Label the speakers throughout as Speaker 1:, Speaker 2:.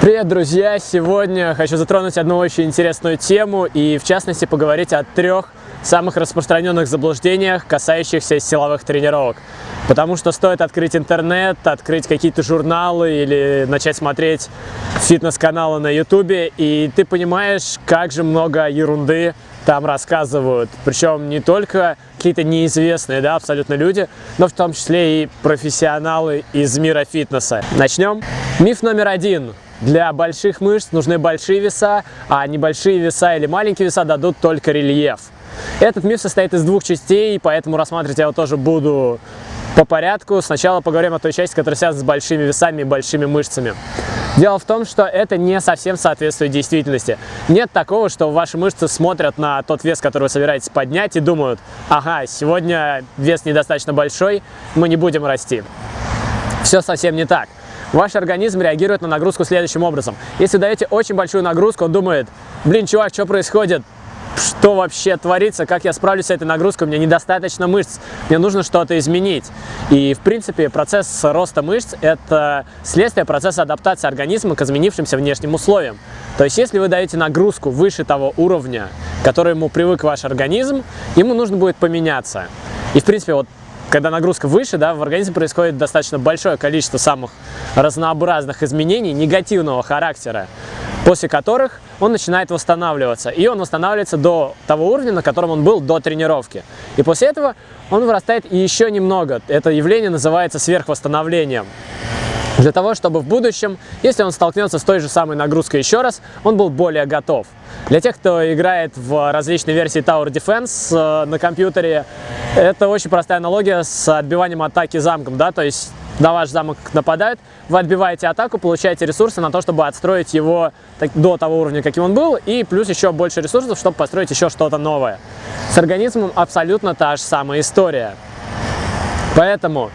Speaker 1: Привет, друзья! Сегодня хочу затронуть одну очень интересную тему и, в частности, поговорить о трех самых распространенных заблуждениях, касающихся силовых тренировок. Потому что стоит открыть интернет, открыть какие-то журналы или начать смотреть фитнес-каналы на ютубе, и ты понимаешь, как же много ерунды там рассказывают. Причем не только какие-то неизвестные, да, абсолютно люди, но в том числе и профессионалы из мира фитнеса. Начнем. Миф номер один. Для больших мышц нужны большие веса, а небольшие веса или маленькие веса дадут только рельеф. Этот миф состоит из двух частей, поэтому рассматривать я его тоже буду по порядку. Сначала поговорим о той части, которая связана с большими весами и большими мышцами. Дело в том, что это не совсем соответствует действительности. Нет такого, что ваши мышцы смотрят на тот вес, который вы собираетесь поднять и думают, ага, сегодня вес недостаточно большой, мы не будем расти. Все совсем не так. Ваш организм реагирует на нагрузку следующим образом. Если даете очень большую нагрузку, он думает, блин, чувак, что происходит? Что вообще творится? Как я справлюсь с этой нагрузкой? У меня недостаточно мышц, мне нужно что-то изменить. И, в принципе, процесс роста мышц – это следствие процесса адаптации организма к изменившимся внешним условиям. То есть, если вы даете нагрузку выше того уровня, к которому привык ваш организм, ему нужно будет поменяться. И, в принципе, вот когда нагрузка выше, да, в организме происходит достаточно большое количество самых разнообразных изменений негативного характера, после которых он начинает восстанавливаться. И он восстанавливается до того уровня, на котором он был до тренировки. И после этого он вырастает еще немного. Это явление называется сверхвосстановлением для того, чтобы в будущем, если он столкнется с той же самой нагрузкой еще раз, он был более готов. Для тех, кто играет в различные версии Tower Defense э, на компьютере, это очень простая аналогия с отбиванием атаки замком, да, то есть на ваш замок нападают, вы отбиваете атаку, получаете ресурсы на то, чтобы отстроить его до того уровня, каким он был, и плюс еще больше ресурсов, чтобы построить еще что-то новое. С организмом абсолютно та же самая история. Поэтому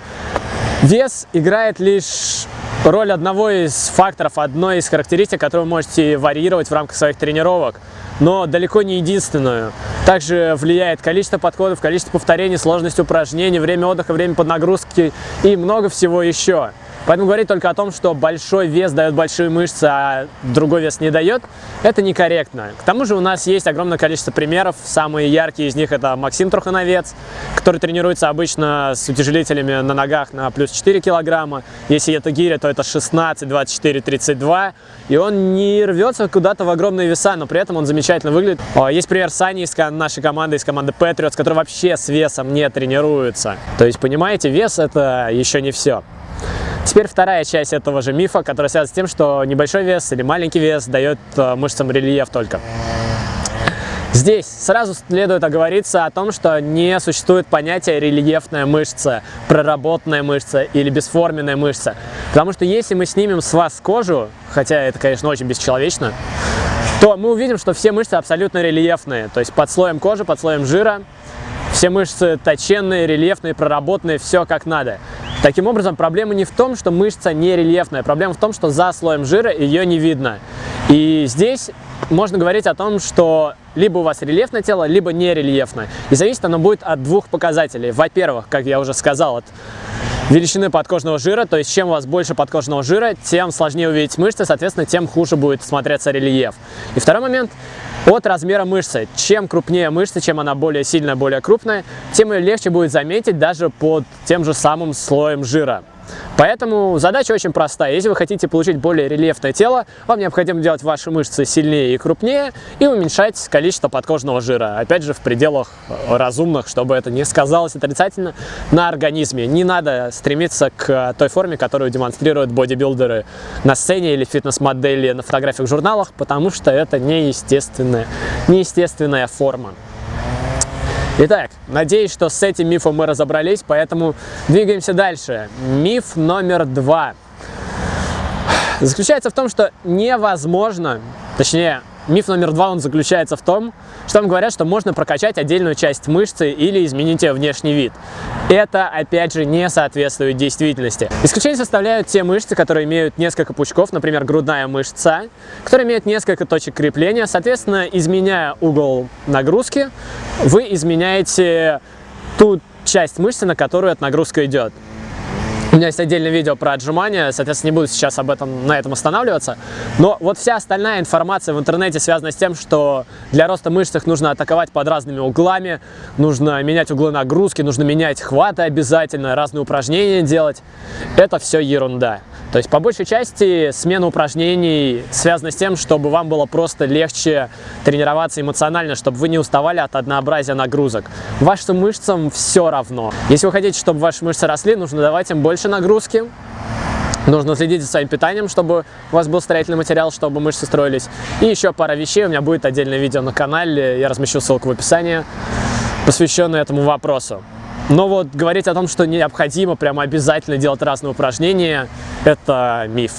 Speaker 1: вес играет лишь роль одного из факторов, одной из характеристик, которую вы можете варьировать в рамках своих тренировок, но далеко не единственную. Также влияет количество подходов, количество повторений, сложность упражнений, время отдыха, время под нагрузки и много всего еще. Поэтому говорить только о том, что большой вес дает большие мышцы, а другой вес не дает, это некорректно. К тому же у нас есть огромное количество примеров. Самые яркие из них это Максим Трухановец, который тренируется обычно с утяжелителями на ногах на плюс 4 килограмма. Если это гиря, то это 16, 24, 32. И он не рвется куда-то в огромные веса, но при этом он замечательно выглядит. Есть пример Сани из нашей команды, из команды Patriots, который вообще с весом не тренируется. То есть, понимаете, вес это еще не все. Теперь вторая часть этого же мифа, которая связана с тем, что небольшой вес или маленький вес дает э, мышцам рельеф только. Здесь сразу следует оговориться о том, что не существует понятия рельефная мышца, проработанная мышца или бесформенная мышца. Потому что если мы снимем с вас кожу, хотя это, конечно, очень бесчеловечно, то мы увидим, что все мышцы абсолютно рельефные. То есть под слоем кожи, под слоем жира все мышцы точенные, рельефные, проработанные, все как надо. Таким образом, проблема не в том, что мышца не рельефная, проблема в том, что за слоем жира ее не видно. И здесь можно говорить о том, что либо у вас рельефное тело, либо нерельефное. И зависит оно будет от двух показателей. Во-первых, как я уже сказал, от величины подкожного жира, то есть чем у вас больше подкожного жира, тем сложнее увидеть мышцы, соответственно, тем хуже будет смотреться рельеф. И второй момент от размера мышцы. Чем крупнее мышца, чем она более сильная, более крупная, тем ее легче будет заметить даже под тем же самым слоем жира. Поэтому задача очень простая. Если вы хотите получить более рельефное тело, вам необходимо делать ваши мышцы сильнее и крупнее и уменьшать количество подкожного жира. Опять же, в пределах разумных, чтобы это не сказалось отрицательно на организме. Не надо стремиться к той форме, которую демонстрируют бодибилдеры на сцене или фитнес-модели на фотографиях в журналах, потому что это неестественная, неестественная форма. Итак, надеюсь, что с этим мифом мы разобрались, поэтому двигаемся дальше. Миф номер два. Заключается в том, что невозможно, точнее, Миф номер два, он заключается в том, что вам говорят, что можно прокачать отдельную часть мышцы или изменить ее внешний вид. Это, опять же, не соответствует действительности. Исключение составляют те мышцы, которые имеют несколько пучков, например, грудная мышца, которая имеет несколько точек крепления. Соответственно, изменяя угол нагрузки, вы изменяете ту часть мышцы, на которую эта нагрузка идет. У меня есть отдельное видео про отжимания, соответственно, не буду сейчас об этом, на этом останавливаться. Но вот вся остальная информация в интернете связана с тем, что для роста мышц их нужно атаковать под разными углами, нужно менять углы нагрузки, нужно менять хваты обязательно, разные упражнения делать. Это все ерунда. То есть, по большей части, смена упражнений связана с тем, чтобы вам было просто легче тренироваться эмоционально, чтобы вы не уставали от однообразия нагрузок. Вашим мышцам все равно. Если вы хотите, чтобы ваши мышцы росли, нужно давать им больше нагрузки, Нужно следить за своим питанием, чтобы у вас был строительный материал, чтобы мышцы строились. И еще пара вещей. У меня будет отдельное видео на канале, я размещу ссылку в описании, посвященное этому вопросу. Но вот говорить о том, что необходимо прямо обязательно делать разные упражнения, это миф.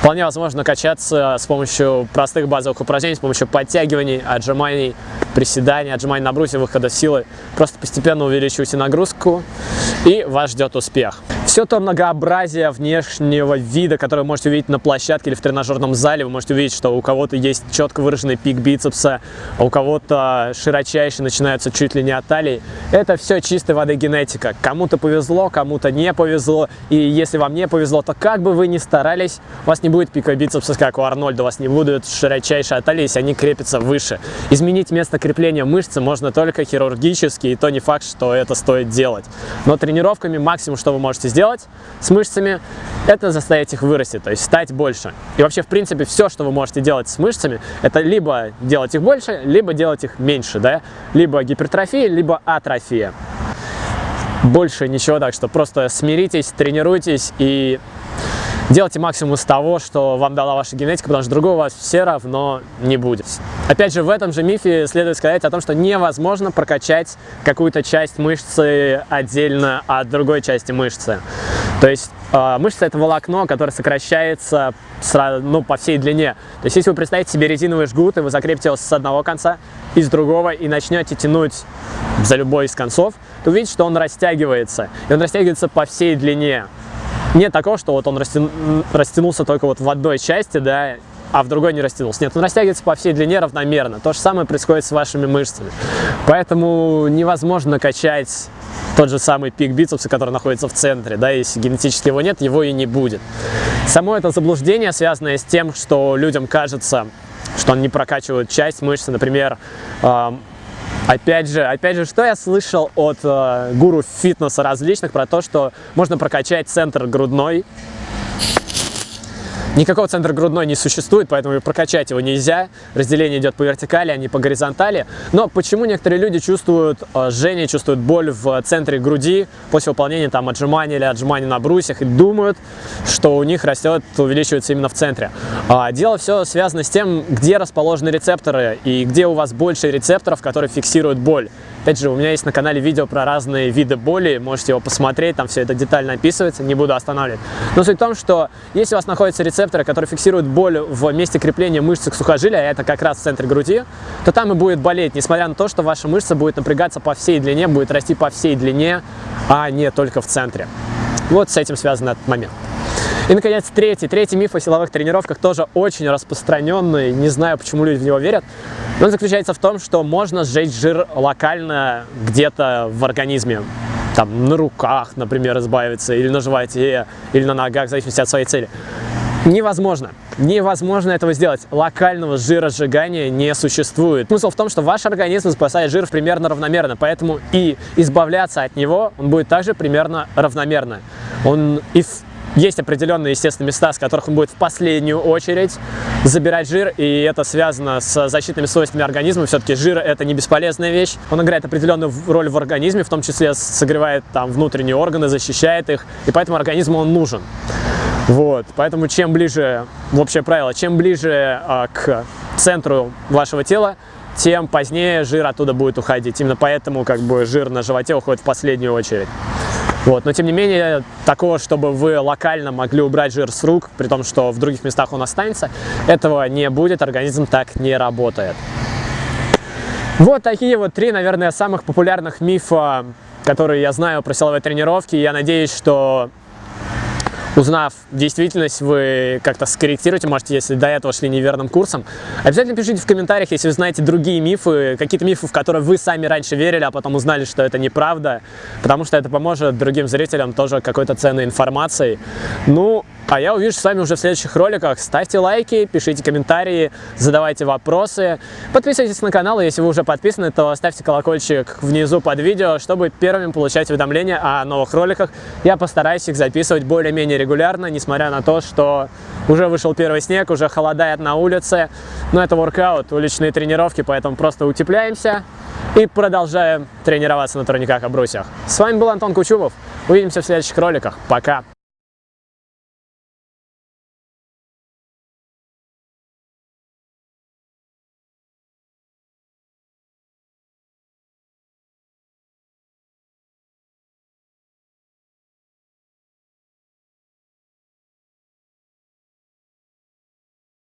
Speaker 1: Вполне возможно качаться с помощью простых базовых упражнений, с помощью подтягиваний, отжиманий, приседаний, отжиманий на брусе, выхода силы. Просто постепенно увеличивайте нагрузку, и вас ждет успех. Все то многообразие внешнего вида, которое вы можете увидеть на площадке или в тренажерном зале, вы можете увидеть, что у кого-то есть четко выраженный пик бицепса, а у кого-то широчайший начинается чуть ли не от талии. Это все чистой воды генетика. Кому-то повезло, кому-то не повезло. И если вам не повезло, то как бы вы ни старались, у вас не будет пика бицепса, как у Арнольда, у вас не будет широчайшей от талии, если они крепятся выше. Изменить место крепления мышцы можно только хирургически, и то не факт, что это стоит делать. Но тренировками максимум, что вы можете сделать, сделать с мышцами, это заставить их вырасти, то есть стать больше. И вообще, в принципе, все, что вы можете делать с мышцами, это либо делать их больше, либо делать их меньше, да? Либо гипертрофия, либо атрофия. Больше ничего, так что просто смиритесь, тренируйтесь и Делайте максимум из того, что вам дала ваша генетика, потому что другого у вас все равно не будет. Опять же, в этом же мифе следует сказать о том, что невозможно прокачать какую-то часть мышцы отдельно от другой части мышцы. То есть э, мышца это волокно, которое сокращается сразу, ну, по всей длине. То есть если вы представите себе резиновый жгут, и вы закрепите его с одного конца и с другого, и начнете тянуть за любой из концов, то увидите, что он растягивается. И он растягивается по всей длине. Нет такого, что вот он растя... растянулся только вот в одной части, да, а в другой не растянулся. Нет, он растягивается по всей длине равномерно. То же самое происходит с вашими мышцами. Поэтому невозможно качать тот же самый пик бицепса, который находится в центре, да, если генетически его нет, его и не будет. Само это заблуждение, связанное с тем, что людям кажется, что он не прокачивает часть мышцы, например, Опять же, опять же, что я слышал от э, гуру фитнеса различных про то, что можно прокачать центр грудной Никакого центра грудной не существует, поэтому прокачать его нельзя. Разделение идет по вертикали, а не по горизонтали. Но почему некоторые люди чувствуют э, жжение, чувствуют боль в центре груди после выполнения там отжимания или отжимания на брусьях и думают, что у них растет, увеличивается именно в центре? А, дело все связано с тем, где расположены рецепторы и где у вас больше рецепторов, которые фиксируют боль. Опять же, у меня есть на канале видео про разные виды боли, можете его посмотреть, там все это детально описывается, не буду останавливать. Но суть в том, что если у вас находятся рецепторы, которые фиксируют боль в месте крепления мышцы к сухожилия, а это как раз в центре груди, то там и будет болеть, несмотря на то, что ваша мышца будет напрягаться по всей длине, будет расти по всей длине, а не только в центре. Вот с этим связан этот момент. И, наконец, третий. Третий миф о силовых тренировках тоже очень распространенный. Не знаю, почему люди в него верят. Он заключается в том, что можно сжечь жир локально где-то в организме. Там на руках, например, избавиться, или на животе, или на ногах, в зависимости от своей цели. Невозможно. Невозможно этого сделать. Локального жиросжигания не существует. Смысл в том, что ваш организм спасает жир примерно равномерно, поэтому и избавляться от него он будет также примерно равномерно. Он и есть определенные, естественно, места, с которых он будет в последнюю очередь забирать жир, и это связано с защитными свойствами организма. Все-таки жир – это не бесполезная вещь. Он играет определенную роль в организме, в том числе согревает там внутренние органы, защищает их, и поэтому организму он нужен. Вот, поэтому чем ближе, в общее правило, чем ближе а, к центру вашего тела, тем позднее жир оттуда будет уходить. Именно поэтому как бы жир на животе уходит в последнюю очередь. Вот. Но тем не менее, такого, чтобы вы локально могли убрать жир с рук, при том, что в других местах он останется, этого не будет, организм так не работает. Вот такие вот три, наверное, самых популярных мифа, которые я знаю про силовые тренировки. Я надеюсь, что узнав действительность, вы как-то скорректируете, можете, если до этого шли неверным курсом. Обязательно пишите в комментариях, если вы знаете другие мифы, какие-то мифы, в которые вы сами раньше верили, а потом узнали, что это неправда, потому что это поможет другим зрителям тоже какой-то ценной информацией. Ну, а я увижу с вами уже в следующих роликах. Ставьте лайки, пишите комментарии, задавайте вопросы. Подписывайтесь на канал, если вы уже подписаны, то ставьте колокольчик внизу под видео, чтобы первыми получать уведомления о новых роликах. Я постараюсь их записывать более-менее регулярно, несмотря на то, что уже вышел первый снег, уже холодает на улице. Но это воркаут, уличные тренировки, поэтому просто утепляемся и продолжаем тренироваться на турниках и брусьях. С вами был Антон Кучумов. Увидимся в следующих роликах. Пока!